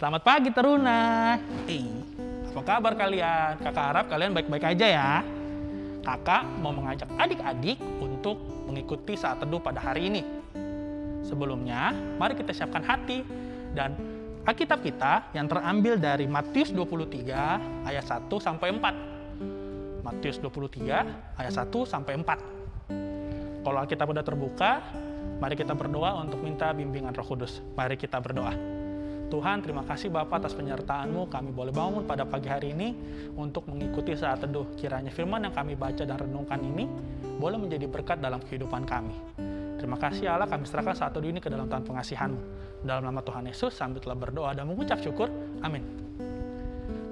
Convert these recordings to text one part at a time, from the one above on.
Selamat pagi Teruna. Hey, apa kabar kalian? Kakak harap kalian baik-baik aja ya. Kakak mau mengajak adik-adik untuk mengikuti saat teduh pada hari ini. Sebelumnya, mari kita siapkan hati dan Alkitab kita yang terambil dari Matius 23 ayat 1 sampai 4. Matius 23 ayat 1 sampai 4. Kalau Alkitab sudah terbuka, mari kita berdoa untuk minta bimbingan Roh Kudus. Mari kita berdoa. Tuhan, terima kasih Bapak atas penyertaan-Mu. Kami boleh bangun pada pagi hari ini untuk mengikuti saat teduh. Kiranya firman yang kami baca dan renungkan ini boleh menjadi berkat dalam kehidupan kami. Terima kasih Allah, kami serahkan saat teduh ini ke dalam Tuhan pengasihan-Mu. Dalam nama Tuhan Yesus, sambil telah berdoa dan mengucap syukur. Amin.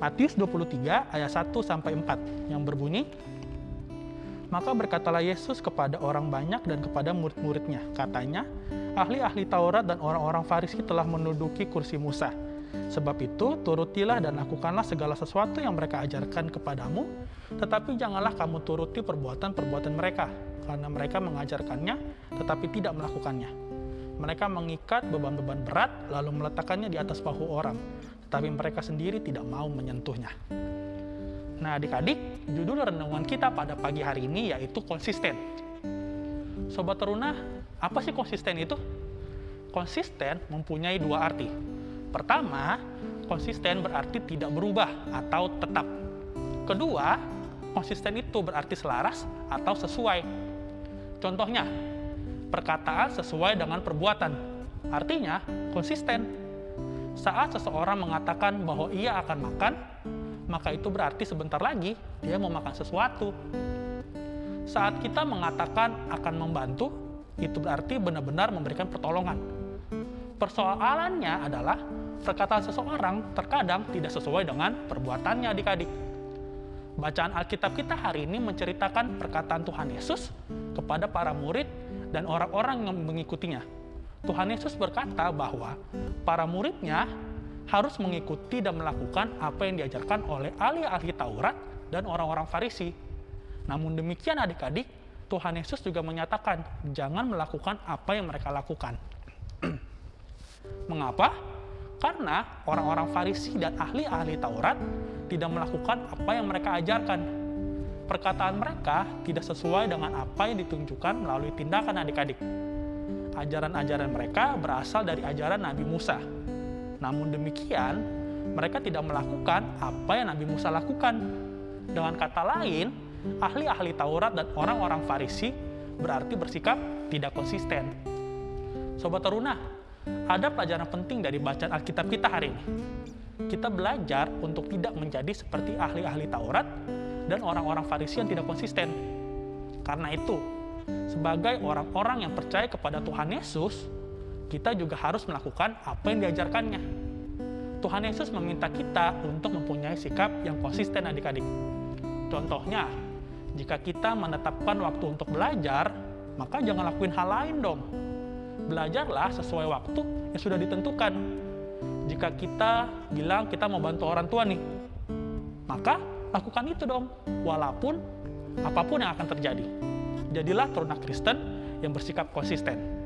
Matius 23 ayat 1 sampai 4 yang berbunyi, maka berkatalah Yesus kepada orang banyak dan kepada murid-muridnya. Katanya, ahli-ahli Taurat dan orang-orang Farisi telah menduduki kursi Musa. Sebab itu, turutilah dan lakukanlah segala sesuatu yang mereka ajarkan kepadamu, tetapi janganlah kamu turuti perbuatan-perbuatan mereka, karena mereka mengajarkannya, tetapi tidak melakukannya. Mereka mengikat beban-beban berat, lalu meletakkannya di atas bahu orang, tetapi mereka sendiri tidak mau menyentuhnya. Nah, adik-adik, judul renungan kita pada pagi hari ini yaitu konsisten. Sobat Teruna, apa sih konsisten itu? Konsisten mempunyai dua arti. Pertama, konsisten berarti tidak berubah atau tetap. Kedua, konsisten itu berarti selaras atau sesuai. Contohnya, perkataan sesuai dengan perbuatan. Artinya, konsisten. Saat seseorang mengatakan bahwa ia akan makan, maka itu berarti sebentar lagi dia mau makan sesuatu. Saat kita mengatakan akan membantu, itu berarti benar-benar memberikan pertolongan. Persoalannya adalah perkataan seseorang terkadang tidak sesuai dengan perbuatannya adik-adik. Bacaan Alkitab kita hari ini menceritakan perkataan Tuhan Yesus kepada para murid dan orang-orang yang mengikutinya. Tuhan Yesus berkata bahwa para muridnya harus mengikuti dan melakukan apa yang diajarkan oleh ahli-ahli Taurat dan orang-orang Farisi. Namun demikian adik-adik, Tuhan Yesus juga menyatakan jangan melakukan apa yang mereka lakukan. Mengapa? Karena orang-orang Farisi dan ahli-ahli Taurat tidak melakukan apa yang mereka ajarkan. Perkataan mereka tidak sesuai dengan apa yang ditunjukkan melalui tindakan adik-adik. Ajaran-ajaran mereka berasal dari ajaran Nabi Musa, namun demikian, mereka tidak melakukan apa yang Nabi Musa lakukan. Dengan kata lain, ahli-ahli Taurat dan orang-orang Farisi berarti bersikap tidak konsisten. Sobat Teruna, ada pelajaran penting dari bacaan Alkitab kita hari ini. Kita belajar untuk tidak menjadi seperti ahli-ahli Taurat dan orang-orang Farisi yang tidak konsisten. Karena itu, sebagai orang-orang yang percaya kepada Tuhan Yesus, kita juga harus melakukan apa yang diajarkannya. Tuhan Yesus meminta kita untuk mempunyai sikap yang konsisten adik-adik. Contohnya, jika kita menetapkan waktu untuk belajar, maka jangan lakuin hal lain dong. Belajarlah sesuai waktu yang sudah ditentukan. Jika kita bilang kita mau bantu orang tua nih, maka lakukan itu dong, walaupun apa pun yang akan terjadi. Jadilah teruna Kristen yang bersikap konsisten.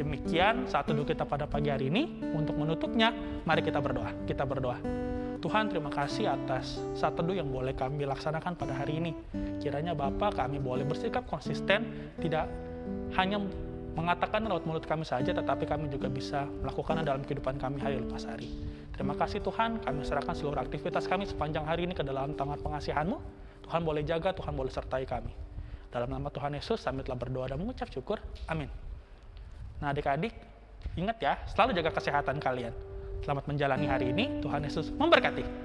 Demikian saat teduh kita pada pagi hari ini. Untuk menutupnya, mari kita berdoa. Kita berdoa. Tuhan terima kasih atas saat teduh yang boleh kami laksanakan pada hari ini. Kiranya Bapak kami boleh bersikap konsisten, tidak hanya mengatakan lewat mulut kami saja, tetapi kami juga bisa melakukannya dalam kehidupan kami hari lepas hari. Terima kasih Tuhan, kami serahkan seluruh aktivitas kami sepanjang hari ini ke dalam tangan pengasihan-Mu. Tuhan boleh jaga, Tuhan boleh sertai kami. Dalam nama Tuhan Yesus, kami telah berdoa dan mengucap syukur. Amin. Nah adik-adik, ingat ya, selalu jaga kesehatan kalian. Selamat menjalani hari ini, Tuhan Yesus memberkati.